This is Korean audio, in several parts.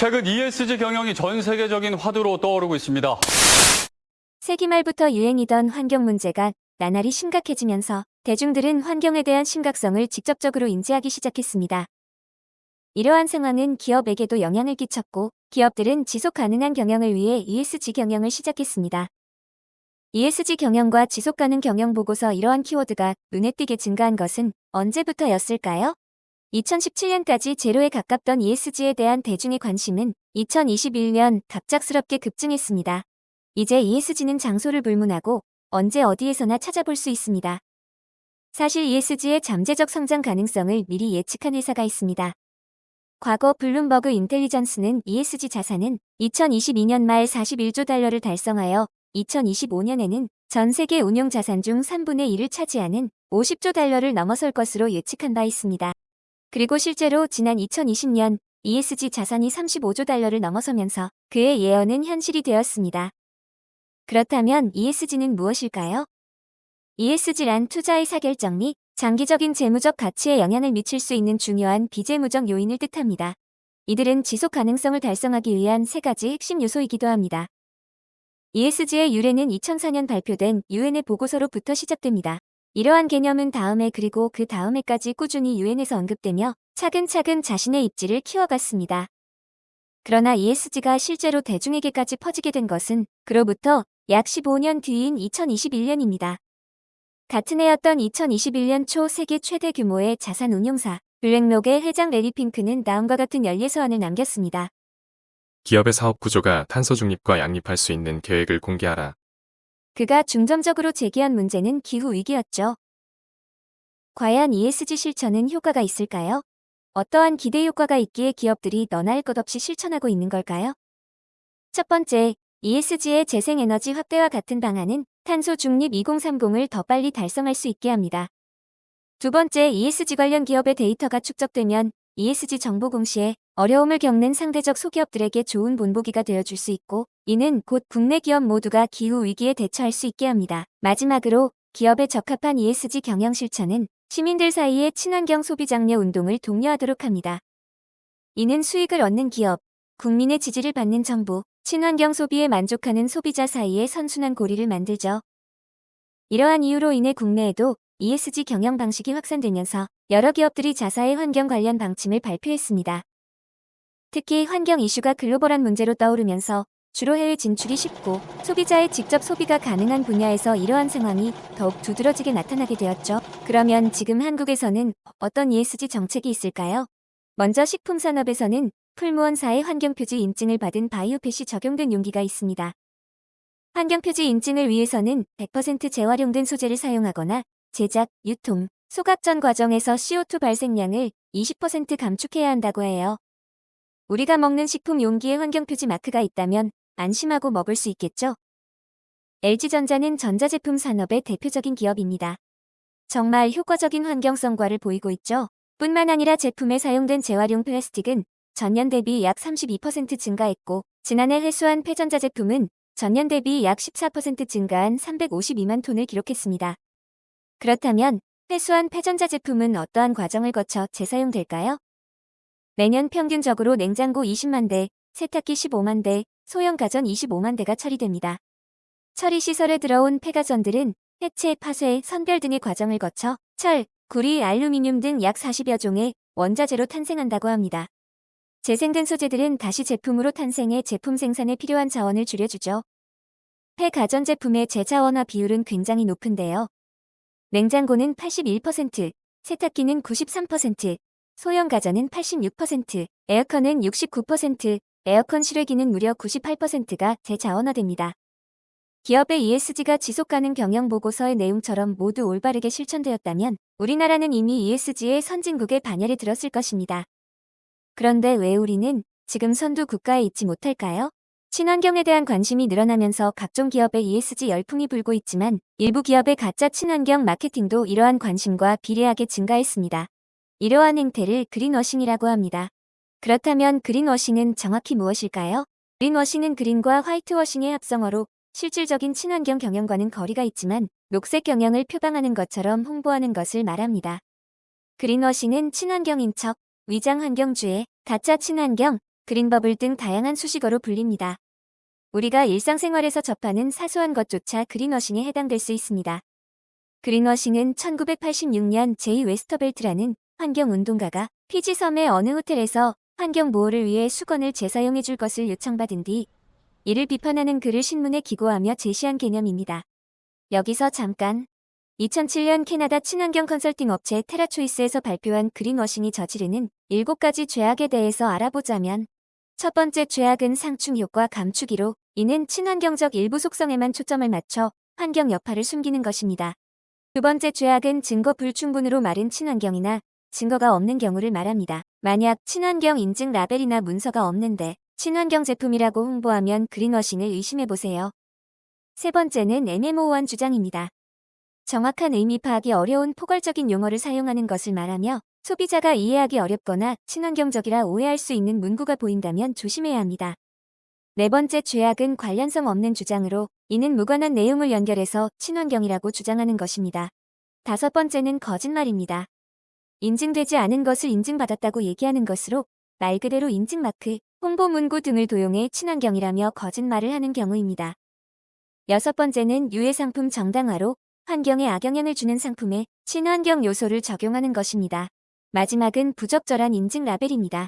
최근 ESG 경영이 전 세계적인 화두로 떠오르고 있습니다. 세기 말부터 유행이던 환경 문제가 나날이 심각해지면서 대중들은 환경에 대한 심각성을 직접적으로 인지하기 시작했습니다. 이러한 상황은 기업에게도 영향을 끼쳤고 기업들은 지속 가능한 경영을 위해 ESG 경영을 시작했습니다. ESG 경영과 지속 가능 경영 보고서 이러한 키워드가 눈에 띄게 증가한 것은 언제부터였을까요? 2017년까지 제로에 가깝던 ESG에 대한 대중의 관심은 2021년 갑작스럽게 급증했습니다. 이제 ESG는 장소를 불문하고 언제 어디에서나 찾아볼 수 있습니다. 사실 ESG의 잠재적 성장 가능성을 미리 예측한 회사가 있습니다. 과거 블룸버그 인텔리전스는 ESG 자산은 2022년 말 41조 달러를 달성하여 2025년에는 전 세계 운용 자산 중 3분의 1을 차지하는 50조 달러를 넘어설 것으로 예측한 바 있습니다. 그리고 실제로 지난 2020년 ESG 자산이 35조 달러를 넘어서면서 그의 예언은 현실이 되었습니다. 그렇다면 ESG는 무엇일까요? ESG란 투자의 사결정 및 장기적인 재무적 가치에 영향을 미칠 수 있는 중요한 비재무적 요인을 뜻합니다. 이들은 지속 가능성을 달성하기 위한 세 가지 핵심 요소이기도 합니다. ESG의 유래는 2004년 발표된 유엔의 보고서로부터 시작됩니다. 이러한 개념은 다음해 그리고 그 다음해까지 꾸준히 유엔에서 언급되며 차근차근 자신의 입지를 키워갔습니다. 그러나 ESG가 실제로 대중에게까지 퍼지게 된 것은 그로부터 약 15년 뒤인 2021년입니다. 같은 해였던 2021년 초 세계 최대 규모의 자산 운용사 블랙록의 회장 레리 핑크는 다음과 같은 연례서안을 남겼습니다. 기업의 사업 구조가 탄소 중립과 양립할 수 있는 계획을 공개하라. 그가 중점적으로 제기한 문제는 기후 위기였죠. 과연 ESG 실천은 효과가 있을까요? 어떠한 기대 효과가 있기에 기업들이 할것 없이 실천하고 있는 걸까요? 첫 번째, ESG의 재생에너지 확대와 같은 방안은 탄소 중립 2030을 더 빨리 달성할 수 있게 합니다. 두 번째, ESG 관련 기업의 데이터가 축적되면 ESG 정보 공시에 어려움을 겪는 상대적 소기업들에게 좋은 본보기가 되어줄 수 있고 이는 곧 국내 기업 모두가 기후 위기에 대처할 수 있게 합니다. 마지막으로 기업에 적합한 ESG 경영 실천은 시민들 사이의 친환경 소비 장려 운동을 독려하도록 합니다. 이는 수익을 얻는 기업, 국민의 지지를 받는 정부, 친환경 소비에 만족하는 소비자 사이의 선순환 고리를 만들죠. 이러한 이유로 인해 국내에도 ESG 경영 방식이 확산되면서 여러 기업들이 자사의 환경 관련 방침을 발표했습니다. 특히 환경 이슈가 글로벌한 문제로 떠오르면서 주로 해외 진출이 쉽고 소비자의 직접 소비가 가능한 분야에서 이러한 상황이 더욱 두드러지게 나타나게 되었죠. 그러면 지금 한국에서는 어떤 ESG 정책이 있을까요? 먼저 식품산업에서는 풀무원사의 환경표지 인증을 받은 바이오펫이 적용된 용기가 있습니다. 환경표지 인증을 위해서는 100% 재활용된 소재를 사용하거나 제작, 유통, 소각 전 과정에서 CO2 발생량을 20% 감축해야 한다고 해요. 우리가 먹는 식품 용기에 환경표지 마크가 있다면 안심하고 먹을 수 있겠죠? LG전자는 전자제품 산업의 대표적인 기업입니다. 정말 효과적인 환경성과를 보이고 있죠. 뿐만 아니라 제품에 사용된 재활용 플라스틱은 전년 대비 약 32% 증가했고 지난해 회수한 폐전자 제품은 전년 대비 약 14% 증가한 352만 톤을 기록했습니다. 그렇다면 회수한 폐전자 제품은 어떠한 과정을 거쳐 재사용될까요? 매년 평균적으로 냉장고 20만 대, 세탁기 15만 대, 소형 가전 25만 대가 처리됩니다. 처리 시설에 들어온 폐가전들은 해체, 파쇄, 선별 등의 과정을 거쳐 철, 구리, 알루미늄 등 약 40여 종의 원자재로 탄생한다고 합니다. 재생된 소재들은 다시 제품으로 탄생해 제품 생산에 필요한 자원을 줄여주죠. 폐가전 제품의 재자원화 비율은 굉장히 높은데요. 냉장고는 81%, 세탁기는 93%, 소형 가전은 86%, 에어컨은 69%, 에어컨 실외기는 무려 98%가 재자원화됩니다. 기업의 ESG가 지속가능 경영 보고서의 내용처럼 모두 올바르게 실천되었다면 우리나라는 이미 ESG의 선진국에 반열에 들었을 것입니다. 그런데 왜 우리는 지금 선두 국가에 있지 못할까요? 친환경에 대한 관심이 늘어나면서 각종 기업의 ESG 열풍이 불고 있지만 일부 기업의 가짜 친환경 마케팅도 이러한 관심과 비례하게 증가했습니다. 이러한 행태를 그린워싱이라고 합니다. 그렇다면 그린워싱은 정확히 무엇일까요? 그린워싱은 그린과 화이트워싱의 합성어로 실질적인 친환경 경영과는 거리가 있지만 녹색 경영을 표방하는 것처럼 홍보하는 것을 말합니다. 그린워싱은 친환경인 척, 위장 환경주의, 가짜 친환경, 그린버블 등 다양한 수식어로 불립니다. 우리가 일상생활에서 접하는 사소한 것조차 그린워싱에 해당될 수 있습니다. 그린워싱은 1986년 제이 웨스터벨트라는 환경운동가가 피지 섬의 어느 호텔에서 환경보호를 위해 수건을 재사용해 줄 것을 요청받은 뒤 이를 비판하는 글을 신문에 기고하며 제시한 개념입니다. 여기서 잠깐 2007년 캐나다 친환경 컨설팅 업체 테라초이스에서 발표한 그린워싱이 저지르는 7가지 죄악에 대해서 알아보자면 첫 번째 죄악은 상충 효과 감추기로 이는 친환경적 일부 속성에만 초점을 맞춰 환경 여파를 숨기는 것입니다. 두 번째 죄악은 증거 불충분으로 마른 친환경이나 증거가 없는 경우를 말합니다. 만약 친환경 인증 라벨이나 문서가 없는데 친환경 제품이라고 홍보하면 그린워싱을 의심해보세요. 세 번째는 애매모호한 주장입니다. 정확한 의미 파악이 어려운 포괄적인 용어를 사용하는 것을 말하며 소비자가 이해하기 어렵거나 친환경적이라 오해할 수 있는 문구가 보인다면 조심해야 합니다. 네 번째 죄악은 관련성 없는 주장으로 이는 무관한 내용을 연결해서 친환경이라고 주장하는 것입니다. 다섯 번째는 거짓말입니다. 인증되지 않은 것을 인증받았다고 얘기하는 것으로 말 그대로 인증마크, 홍보 문구 등을 도용해 친환경이라며 거짓말을 하는 경우입니다. 여섯 번째는 유해 상품 정당화로 환경에 악영향을 주는 상품에 친환경 요소를 적용하는 것입니다. 마지막은 부적절한 인증 라벨입니다.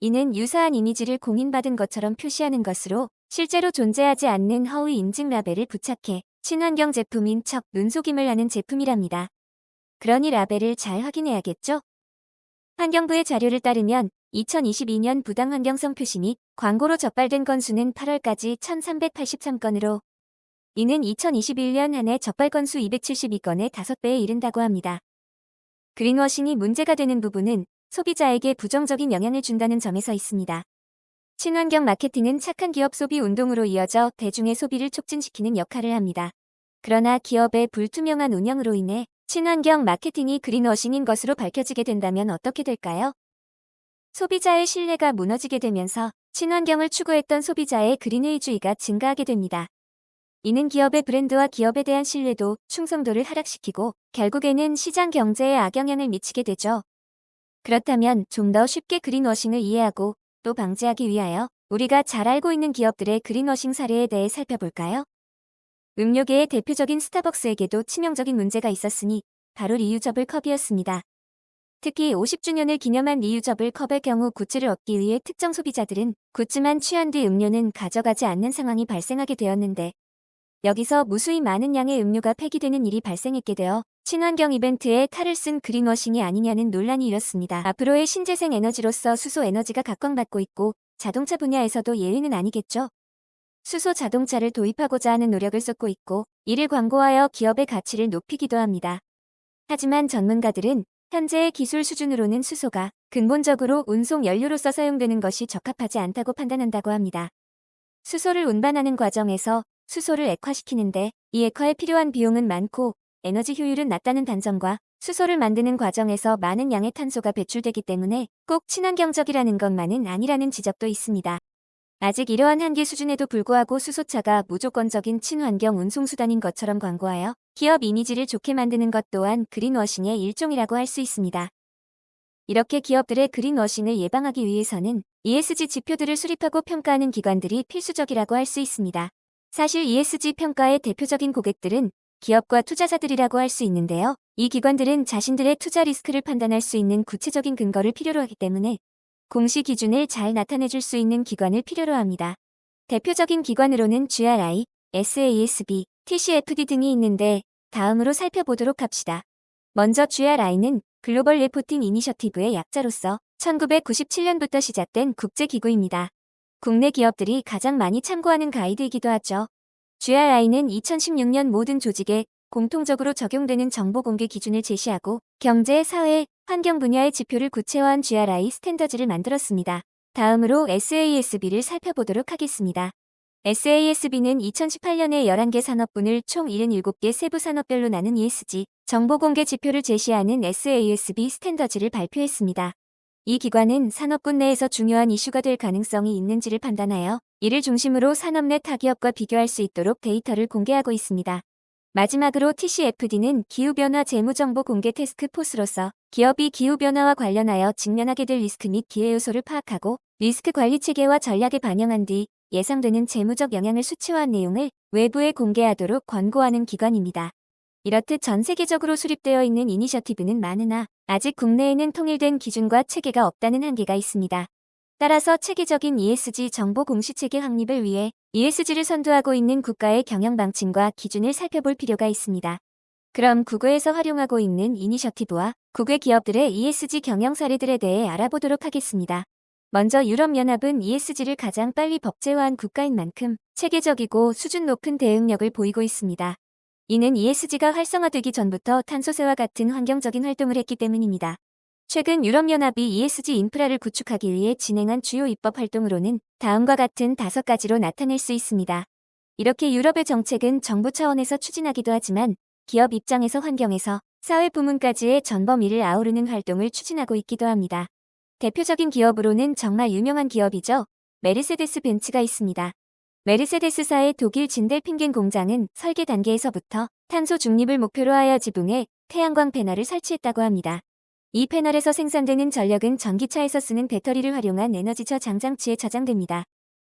이는 유사한 이미지를 공인받은 것처럼 표시하는 것으로 실제로 존재하지 않는 허위 인증 라벨을 부착해 친환경 제품인 척 눈속임을 하는 제품이랍니다. 그러니 라벨을 잘 확인해야겠죠? 환경부의 자료를 따르면 2022년 부당환경성 표시 및 광고로 적발된 건수는 8월까지 1383건으로 이는 2021년 한 해 적발 건수 272건의 5배에 이른다고 합니다. 그린워싱이 문제가 되는 부분은 소비자에게 부정적인 영향을 준다는 점에서 있습니다. 친환경 마케팅은 착한 기업 소비 운동으로 이어져 대중의 소비를 촉진시키는 역할을 합니다. 그러나 기업의 불투명한 운영으로 인해 친환경 마케팅이 그린워싱인 것으로 밝혀지게 된다면 어떻게 될까요? 소비자의 신뢰가 무너지게 되면서 친환경을 추구했던 소비자의 그린의주의가 증가하게 됩니다. 이는 기업의 브랜드와 기업에 대한 신뢰도, 충성도를 하락시키고 결국에는 시장 경제에 악영향을 미치게 되죠. 그렇다면 좀 더 쉽게 그린워싱을 이해하고 또 방지하기 위하여 우리가 잘 알고 있는 기업들의 그린워싱 사례에 대해 살펴볼까요? 음료계의 대표적인 스타벅스에게도 치명적인 문제가 있었으니 바로 reusable 컵이었습니다. 특히 50주년을 기념한 reusable 컵의 경우 굿즈를 얻기 위해 특정 소비자들은 굿즈만 취한 뒤 음료는 가져가지 않는 상황이 발생하게 되었는데 여기서 무수히 많은 양의 음료가 폐기되는 일이 발생하게 되어 친환경 이벤트에 탈을 쓴 그린워싱이 아니냐는 논란이 일었습니다. 앞으로의 신재생 에너지로서 수소 에너지가 각광받고 있고 자동차 분야에서도 예외는 아니겠죠. 수소 자동차를 도입하고자 하는 노력을 쏟고 있고 이를 광고하여 기업의 가치를 높이기도 합니다. 하지만 전문가들은 현재의 기술 수준으로는 수소가 근본적으로 운송 연료로서 사용되는 것이 적합하지 않다고 판단한다고 합니다. 수소를 운반하는 과정에서 수소를 액화시키는데 이 액화에 필요한 비용은 많고 에너지 효율은 낮다는 단점과 수소를 만드는 과정에서 많은 양의 탄소가 배출되기 때문에 꼭 친환경적이라는 것만은 아니라는 지적도 있습니다. 아직 이러한 한계 수준에도 불구하고 수소차가 무조건적인 친환경 운송수단인 것처럼 광고하여 기업 이미지를 좋게 만드는 것 또한 그린워싱의 일종이라고 할 수 있습니다. 이렇게 기업들의 그린워싱을 예방하기 위해서는 ESG 지표들을 수립하고 평가하는 기관들이 필수적이라고 할 수 있습니다. 사실 ESG 평가의 대표적인 고객들은 기업과 투자자들이라고 할 수 있는데요. 이 기관들은 자신들의 투자 리스크를 판단할 수 있는 구체적인 근거를 필요로 하기 때문에 공시 기준을 잘 나타내줄 수 있는 기관을 필요로 합니다. 대표적인 기관으로는 GRI, SASB, TCFD 등이 있는데 다음으로 살펴보도록 합시다. 먼저 GRI는 글로벌 레포팅 이니셔티브의 약자로서 1997년부터 시작된 국제기구입니다. 국내 기업들이 가장 많이 참고하는 가이드이기도 하죠. GRI는 2016년 모든 조직에 공통적으로 적용되는 정보 공개 기준을 제시하고 경제, 사회, 환경 분야의 지표를 구체화한 GRI 스탠더즈를 만들었습니다. 다음으로 SASB를 살펴보도록 하겠습니다. SASB는 2018년에 11개 산업군을 총 77개 세부 산업별로 나눈 ESG 정보 공개 지표를 제시하는 SASB 스탠더즈를 발표했습니다. 이 기관은 산업군 내에서 중요한 이슈가 될 가능성이 있는지를 판단하여 이를 중심으로 산업 내 타기업과 비교할 수 있도록 데이터를 공개하고 있습니다. 마지막으로 TCFD는 기후변화 재무정보 공개 태스크 포스로서 기업이 기후변화와 관련하여 직면하게 될 리스크 및 기회 요소를 파악하고 리스크 관리 체계와 전략에 반영한 뒤 예상되는 재무적 영향을 수치화한 내용을 외부에 공개하도록 권고하는 기관입니다. 이렇듯 전 세계적으로 수립되어 있는 이니셔티브는 많으나 아직 국내에는 통일된 기준과 체계가 없다는 한계가 있습니다. 따라서 체계적인 ESG 정보 공시체계 확립을 위해 ESG를 선도하고 있는 국가의 경영 방침과 기준을 살펴볼 필요가 있습니다. 그럼 국외에서 활용하고 있는 이니셔티브와 국외 기업들의 ESG 경영 사례들에 대해 알아보도록 하겠습니다. 먼저 유럽연합은 ESG를 가장 빨리 법제화한 국가인 만큼 체계적이고 수준 높은 대응력을 보이고 있습니다. 이는 ESG가 활성화되기 전부터 탄소세와 같은 환경적인 활동을 했기 때문입니다. 최근 유럽연합이 ESG 인프라를 구축하기 위해 진행한 주요 입법 활동으로는 다음과 같은 다섯 가지로 나타낼 수 있습니다. 이렇게 유럽의 정책은 정부 차원에서 추진하기도 하지만 기업 입장에서 환경에서 사회 부문까지의 전범위를 아우르는 활동을 추진하고 있기도 합니다. 대표적인 기업으로는 정말 유명한 기업이죠. 메르세데스 벤츠가 있습니다. 메르세데스사의 독일 진델핑겐 공장은 설계 단계에서부터 탄소 중립을 목표로 하여 지붕에 태양광 패널을 설치했다고 합니다. 이 패널에서 생산되는 전력은 전기차에서 쓰는 배터리를 활용한 에너지 저장장치에 저장됩니다.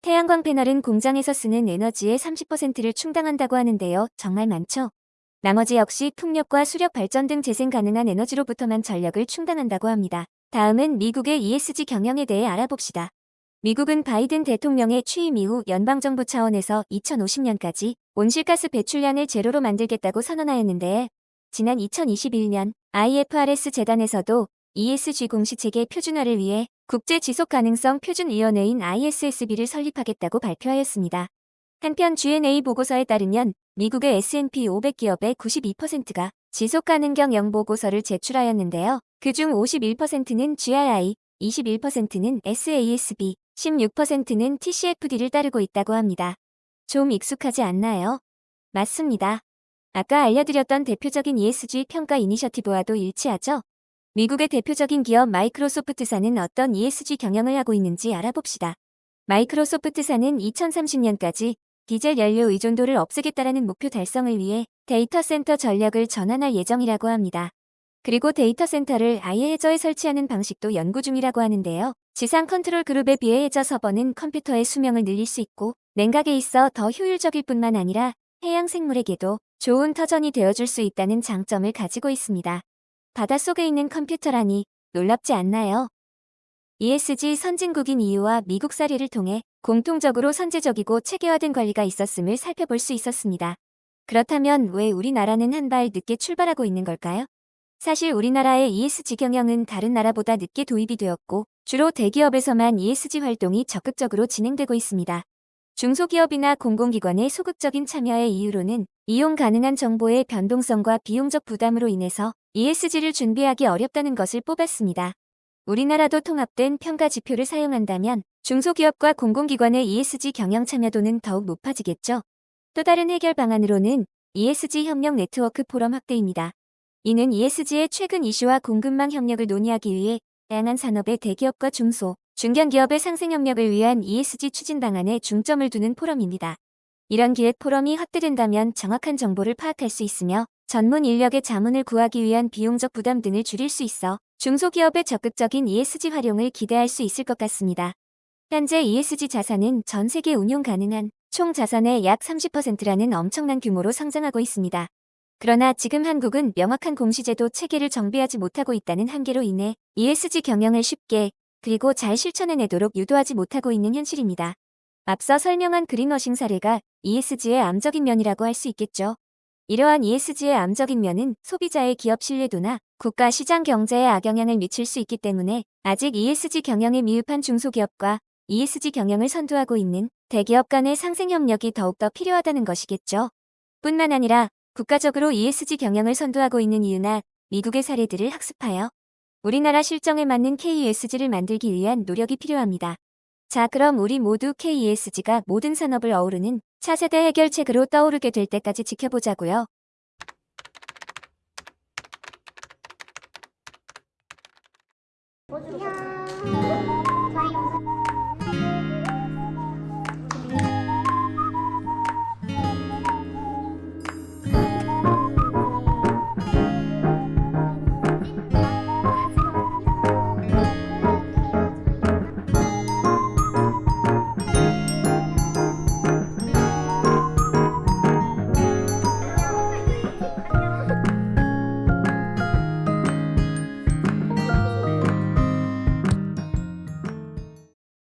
태양광 패널은 공장에서 쓰는 에너지의 30%를 충당한다고 하는데요. 정말 많죠? 나머지 역시 풍력과 수력 발전 등 재생 가능한 에너지로부터만 전력을 충당한다고 합니다. 다음은 미국의 ESG 경영에 대해 알아봅시다. 미국은 바이든 대통령의 취임 이후 연방정부 차원에서 2050년까지 온실가스 배출량을 제로로 만들겠다고 선언하였는데 지난 2021년 IFRS 재단에서도 ESG 공시체계 표준화를 위해 국제 지속 가능성 표준위원회인 ISSB를 설립하겠다고 발표하였습니다. 한편 G&A 보고서에 따르면 미국의 S&P 500 기업의 92%가 지속가능경 영 보고서를 제출하였는데요. 그중 51%는 GRI, 21%는 SASB, 16%는 TCFD를 따르고 있다고 합니다. 좀 익숙하지 않나요? 맞습니다. 아까 알려드렸던 대표적인 ESG 평가 이니셔티브와도 일치하죠? 미국의 대표적인 기업 마이크로소프트사는 어떤 ESG 경영을 하고 있는지 알아봅시다. 마이크로소프트사는 2030년까지 디젤 연료 의존도를 없애겠다라는 목표 달성을 위해 데이터 센터 전력을 전환할 예정이라고 합니다. 그리고 데이터 센터를 아예 해저에 설치하는 방식도 연구 중이라고 하는데요. 지상 컨트롤 그룹에 비해 해저 서버는 컴퓨터의 수명을 늘릴 수 있고 냉각에 있어 더 효율적일 뿐만 아니라 해양 생물에게도 좋은 터전이 되어줄 수 있다는 장점을 가지고 있습니다. 바닷속에 있는 컴퓨터라니 놀랍지 않나요? ESG 선진국인 EU와 미국 사례를 통해 공통적으로 선제적이고 체계화된 관리가 있었음을 살펴볼 수 있었습니다. 그렇다면 왜 우리나라는 한 발 늦게 출발하고 있는 걸까요? 사실 우리나라의 ESG 경영은 다른 나라보다 늦게 도입이 되었고 주로 대기업에서만 ESG 활동이 적극적으로 진행되고 있습니다. 중소기업이나 공공기관의 소극적인 참여의 이유로는 이용 가능한 정보의 변동성과 비용적 부담으로 인해서 ESG를 준비하기 어렵다는 것을 뽑았습니다. 우리나라도 통합된 평가 지표를 사용한다면 중소기업과 공공기관의 ESG 경영 참여도는 더욱 높아지겠죠. 또 다른 해결 방안으로는 ESG 협력 네트워크 포럼 확대입니다. 이는 ESG의 최근 이슈와 공급망 협력을 논의하기 위해 다양한 산업의 대기업과 중소, 중견기업의 상생 협력을 위한 ESG 추진 방안에 중점을 두는 포럼입니다. 이런 기획 포럼이 확대된다면 정확한 정보를 파악할 수 있으며 전문 인력의 자문을 구하기 위한 비용적 부담 등을 줄일 수 있어 중소기업의 적극적인 ESG 활용을 기대할 수 있을 것 같습니다. 현재 ESG 자산은 전 세계 운용 가능한 총 자산의 약 30%라는 엄청난 규모로 성장하고 있습니다. 그러나 지금 한국은 명확한 공시제도 체계를 정비하지 못하고 있다는 한계로 인해 ESG 경영을 쉽게 그리고 잘 실천해내도록 유도하지 못하고 있는 현실입니다. 앞서 설명한 그린워싱 사례가 ESG의 암적인 면이라고 할 수 있겠죠. 이러한 ESG의 암적인 면은 소비자의 기업 신뢰도나 국가 시장 경제에 악영향을 미칠 수 있기 때문에 아직 ESG 경영에 미흡한 중소기업과 ESG 경영을 선도하고 있는 대기업 간의 상생 협력이 더욱더 필요하다는 것이겠죠. 뿐만 아니라 국가적으로 ESG 경영을 선도하고 있는 이유나 미국의 사례들을 학습하여 우리나라 실정에 맞는 KESG를 만들기 위한 노력이 필요합니다. 자, 그럼 우리 모두 KESG가 모든 산업을 어우르는 차세대 해결책으로 떠오르게 될 때까지 지켜보자고요. 안녕.